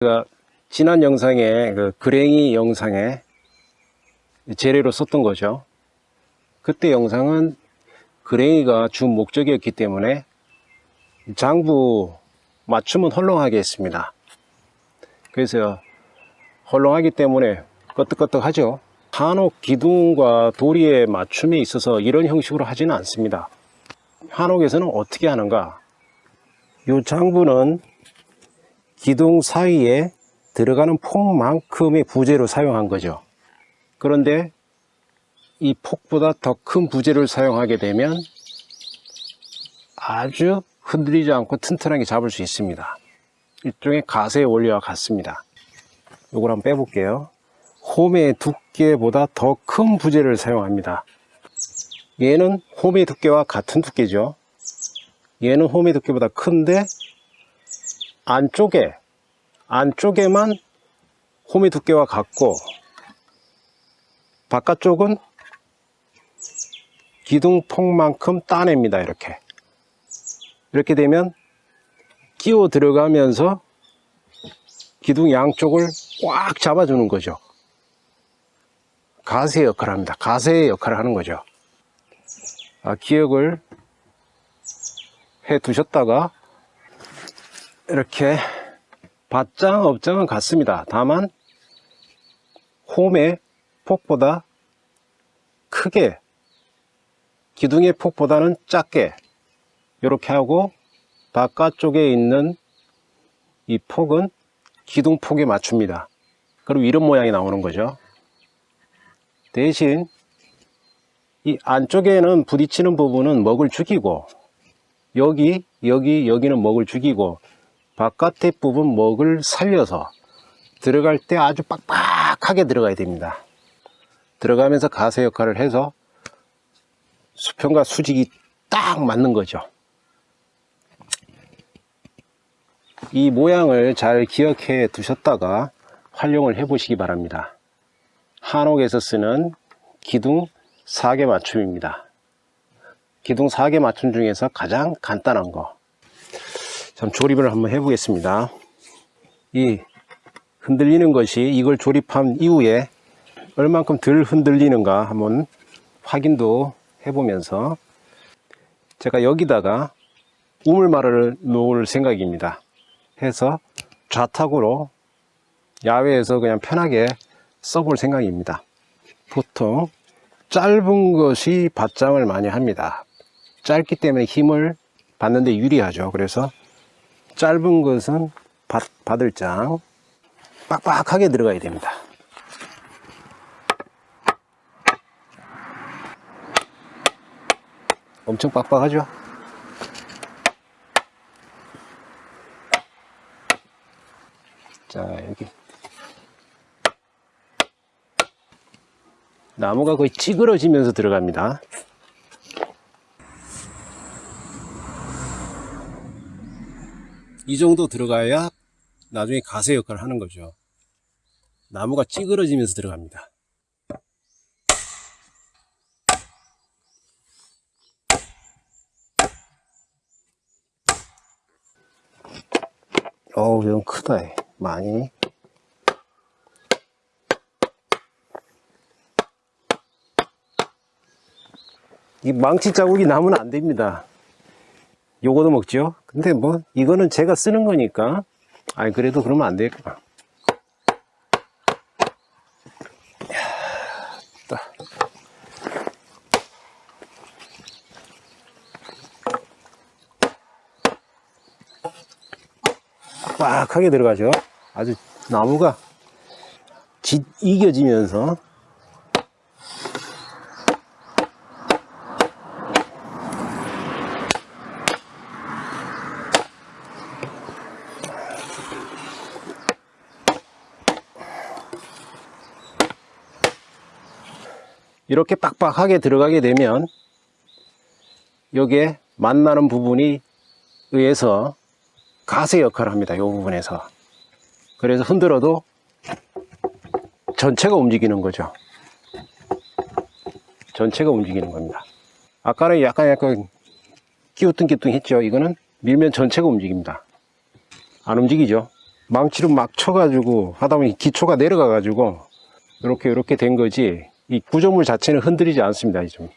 제가 지난 영상에 그 그랭이 영상에 재래로 썼던 거죠. 그때 영상은 그랭이가 주 목적이었기 때문에 장부 맞춤은 헐렁하게 했습니다. 그래서 헐렁하기 때문에 끄떡끄떡하죠. 한옥 기둥과 도리의 맞춤에 있어서 이런 형식으로 하지는 않습니다. 한옥에서는 어떻게 하는가? 이 장부는 기둥 사이에 들어가는 폭만큼의 부재로 사용한 거죠. 그런데 이 폭보다 더 큰 부재를 사용하게 되면 아주 흔들리지 않고 튼튼하게 잡을 수 있습니다. 일종의 가세의 원리와 같습니다. 이걸 한번 빼볼게요. 홈의 두께보다 더 큰 부재를 사용합니다. 얘는 홈의 두께와 같은 두께죠. 얘는 홈의 두께보다 큰데 안쪽에 안쪽에만 홈의 두께와 같고 바깥쪽은 기둥폭만큼 따냅니다 이렇게. 이렇게 되면 끼워 들어가면서 기둥 양쪽을 꽉 잡아주는 거죠. 가세 역할을 합니다. 가세의 역할을 하는 거죠. 아, 기억을 해 두셨다가 이렇게 밭장 업장은 같습니다. 다만 홈의 폭보다 크게 기둥의 폭보다는 작게 이렇게 하고 바깥쪽에 있는 이 폭은 기둥 폭에 맞춥니다. 그리고 이런 모양이 나오는 거죠. 대신 이 안쪽에는 부딪히는 부분은 먹을 죽이고 여기 여기 여기는 먹을 죽이고 바깥의 부분 먹을 살려서 들어갈 때 아주 빡빡하게 들어가야 됩니다. 들어가면서 가세 역할을 해서 수평과 수직이 딱 맞는 거죠. 이 모양을 잘 기억해 두셨다가 활용을 해 보시기 바랍니다. 한옥에서 쓰는 기둥 4개 맞춤입니다. 기둥 4개 맞춤 중에서 가장 간단한 거 참 조립을 한번 해 보겠습니다. 이 흔들리는 것이 이걸 조립한 이후에 얼만큼 덜 흔들리는가 한번 확인도 해보면서 제가 여기다가 우물말을 놓을 생각입니다. 해서 좌탁으로 야외에서 그냥 편하게 써볼 생각입니다. 보통 짧은 것이 밭장을 많이 합니다. 짧기 때문에 힘을 받는데 유리하죠. 그래서 짧은 것은 밭, 바들장 빡빡하게 들어가야 됩니다. 엄청 빡빡하죠? 자 여기. 나무가 거의 찌그러지면서 들어갑니다 이 정도 들어가야 나중에 가세 역할을 하는 거죠. 나무가 찌그러지면서 들어갑니다. 어우 좀 크다 이. 많이. 이 망치 자국이 나면 안 됩니다. 요거도 먹죠 근데 뭐 이거는 제가 쓰는 거니까. 아니 그래도 그러면 안 되겠구나 빡하게 들어가죠. 아주 나무가 지, 이겨지면서 이렇게 빡빡하게 들어가게 되면 여기에 만나는 부분이 의해서 가세 역할을 합니다. 이 부분에서. 그래서 흔들어도 전체가 움직이는 거죠. 전체가 움직이는 겁니다. 아까는 약간 약간 끼우뚱끼우뚱 했죠. 이거는 밀면 전체가 움직입니다. 안 움직이죠. 망치로 막 쳐가지고 하다 보니 기초가 내려가 가지고 이렇게 이렇게 된 거지 이 구조물 자체는 흔들리지 않습니다. 이 좀.